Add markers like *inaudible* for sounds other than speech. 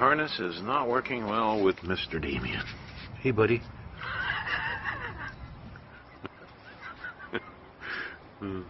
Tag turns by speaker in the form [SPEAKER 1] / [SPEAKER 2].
[SPEAKER 1] Harness is not working well with Mr. Damien.
[SPEAKER 2] Hey, buddy. *laughs*
[SPEAKER 1] Hmm.